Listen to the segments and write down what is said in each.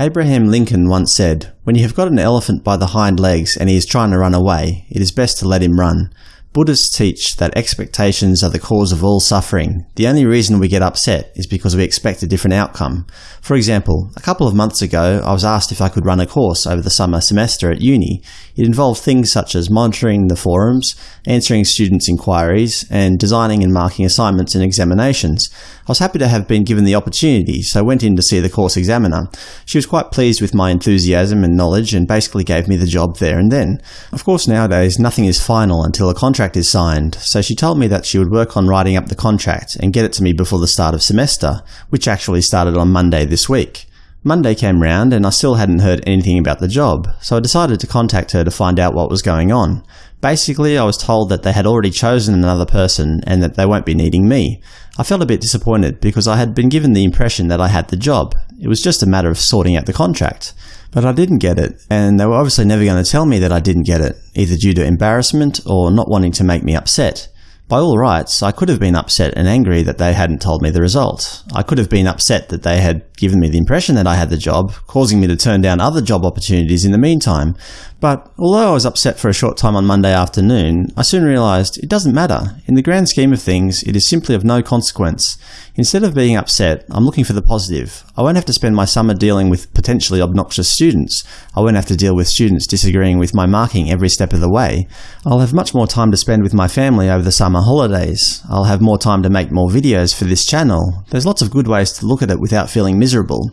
Abraham Lincoln once said, When you have got an elephant by the hind legs and he is trying to run away, it is best to let him run. Buddhists teach that expectations are the cause of all suffering. The only reason we get upset is because we expect a different outcome. For example, a couple of months ago I was asked if I could run a course over the summer semester at uni. It involved things such as monitoring the forums, answering students' inquiries, and designing and marking assignments and examinations. I was happy to have been given the opportunity, so I went in to see the course examiner. She was quite pleased with my enthusiasm and knowledge and basically gave me the job there and then. Of course nowadays nothing is final until a contract is signed, so she told me that she would work on writing up the contract and get it to me before the start of semester, which actually started on Monday this week. Monday came round and I still hadn't heard anything about the job, so I decided to contact her to find out what was going on. Basically, I was told that they had already chosen another person and that they won't be needing me. I felt a bit disappointed because I had been given the impression that I had the job. It was just a matter of sorting out the contract. But I didn't get it, and they were obviously never going to tell me that I didn't get it, either due to embarrassment or not wanting to make me upset. By all rights, I could have been upset and angry that they hadn't told me the result. I could have been upset that they had given me the impression that I had the job, causing me to turn down other job opportunities in the meantime. But although I was upset for a short time on Monday afternoon, I soon realised it doesn't matter. In the grand scheme of things, it is simply of no consequence. Instead of being upset, I'm looking for the positive. I won't have to spend my summer dealing with potentially obnoxious students. I won't have to deal with students disagreeing with my marking every step of the way. I'll have much more time to spend with my family over the summer holidays. I'll have more time to make more videos for this channel. There's lots of good ways to look at it without feeling miserable.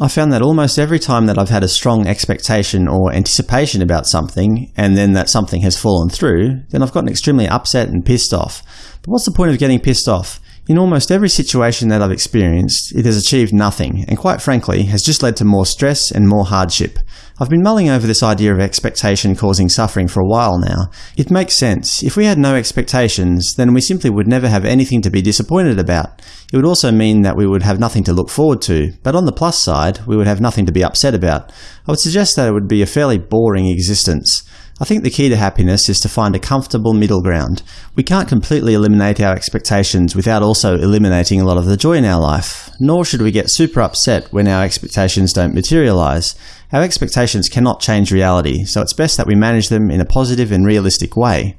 I found that almost every time that I've had a strong expectation or anticipation about something, and then that something has fallen through, then I've gotten extremely upset and pissed off. But what's the point of getting pissed off? In almost every situation that I've experienced, it has achieved nothing, and quite frankly, has just led to more stress and more hardship. I've been mulling over this idea of expectation causing suffering for a while now. It makes sense. If we had no expectations, then we simply would never have anything to be disappointed about. It would also mean that we would have nothing to look forward to, but on the plus side, we would have nothing to be upset about. I would suggest that it would be a fairly boring existence. I think the key to happiness is to find a comfortable middle ground. We can't completely eliminate our expectations without also eliminating a lot of the joy in our life. Nor should we get super upset when our expectations don't materialize. Our expectations cannot change reality, so it's best that we manage them in a positive and realistic way.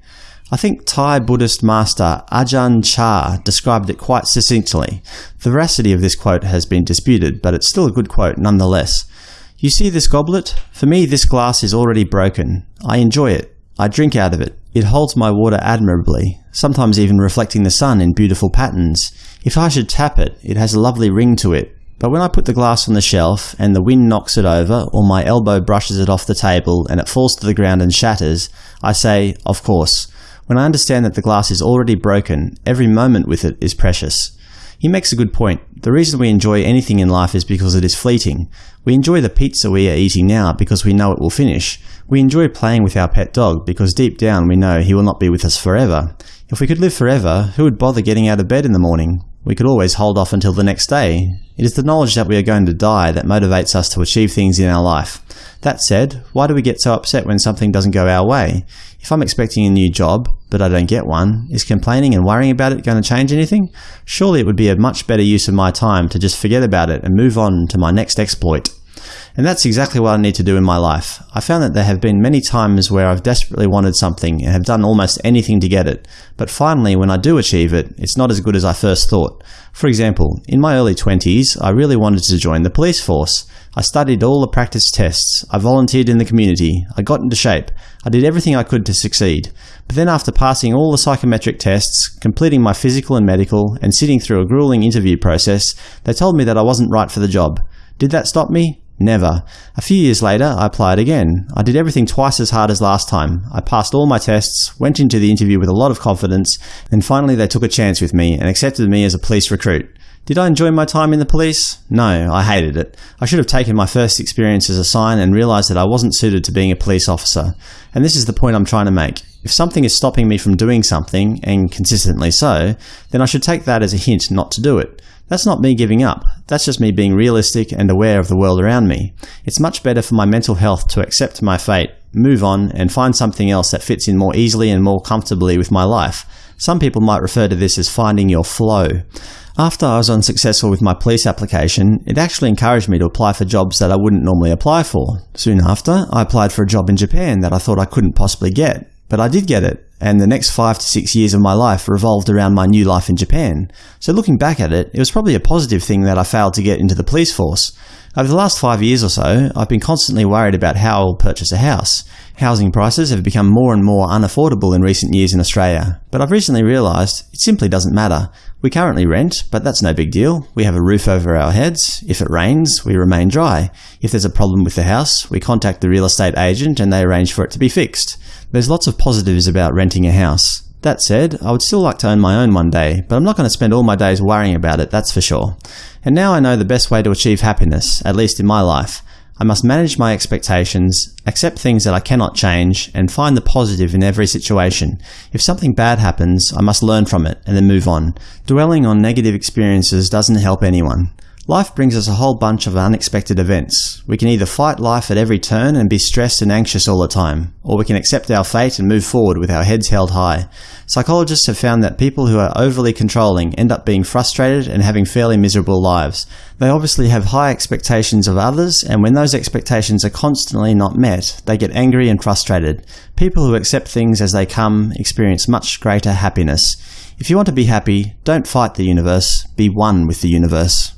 I think Thai Buddhist master Ajahn Chah described it quite succinctly. The veracity of this quote has been disputed, but it's still a good quote nonetheless. You see this goblet? For me this glass is already broken. I enjoy it. I drink out of it. It holds my water admirably, sometimes even reflecting the sun in beautiful patterns. If I should tap it, it has a lovely ring to it. But when I put the glass on the shelf, and the wind knocks it over, or my elbow brushes it off the table and it falls to the ground and shatters, I say, of course. When I understand that the glass is already broken, every moment with it is precious. He makes a good point. The reason we enjoy anything in life is because it is fleeting. We enjoy the pizza we are eating now because we know it will finish. We enjoy playing with our pet dog because deep down we know he will not be with us forever. If we could live forever, who would bother getting out of bed in the morning? We could always hold off until the next day. It is the knowledge that we are going to die that motivates us to achieve things in our life. That said, why do we get so upset when something doesn't go our way? If I'm expecting a new job, but I don't get one, is complaining and worrying about it going to change anything? Surely it would be a much better use of my time to just forget about it and move on to my next exploit. And that's exactly what I need to do in my life. I found that there have been many times where I've desperately wanted something and have done almost anything to get it, but finally when I do achieve it, it's not as good as I first thought. For example, in my early 20s, I really wanted to join the police force. I studied all the practice tests, I volunteered in the community, I got into shape, I did everything I could to succeed. But then after passing all the psychometric tests, completing my physical and medical, and sitting through a grueling interview process, they told me that I wasn't right for the job. Did that stop me? Never. A few years later, I applied again. I did everything twice as hard as last time. I passed all my tests, went into the interview with a lot of confidence, and finally they took a chance with me and accepted me as a police recruit. Did I enjoy my time in the police? No, I hated it. I should have taken my first experience as a sign and realised that I wasn't suited to being a police officer. And this is the point I'm trying to make. If something is stopping me from doing something, and consistently so, then I should take that as a hint not to do it. That's not me giving up. That's just me being realistic and aware of the world around me. It's much better for my mental health to accept my fate, move on, and find something else that fits in more easily and more comfortably with my life. Some people might refer to this as finding your flow. After I was unsuccessful with my police application, it actually encouraged me to apply for jobs that I wouldn't normally apply for. Soon after, I applied for a job in Japan that I thought I couldn't possibly get. But I did get it, and the next five to six years of my life revolved around my new life in Japan. So looking back at it, it was probably a positive thing that I failed to get into the police force. Over the last five years or so, I've been constantly worried about how I'll purchase a house. Housing prices have become more and more unaffordable in recent years in Australia, but I've recently realised it simply doesn't matter. We currently rent, but that's no big deal. We have a roof over our heads. If it rains, we remain dry. If there's a problem with the house, we contact the real estate agent and they arrange for it to be fixed. There's lots of positives about renting a house. That said, I would still like to own my own one day, but I'm not going to spend all my days worrying about it, that's for sure. And now I know the best way to achieve happiness, at least in my life. I must manage my expectations, accept things that I cannot change, and find the positive in every situation. If something bad happens, I must learn from it and then move on. Dwelling on negative experiences doesn't help anyone. Life brings us a whole bunch of unexpected events. We can either fight life at every turn and be stressed and anxious all the time, or we can accept our fate and move forward with our heads held high. Psychologists have found that people who are overly controlling end up being frustrated and having fairly miserable lives. They obviously have high expectations of others, and when those expectations are constantly not met, they get angry and frustrated. People who accept things as they come experience much greater happiness. If you want to be happy, don't fight the universe, be one with the universe.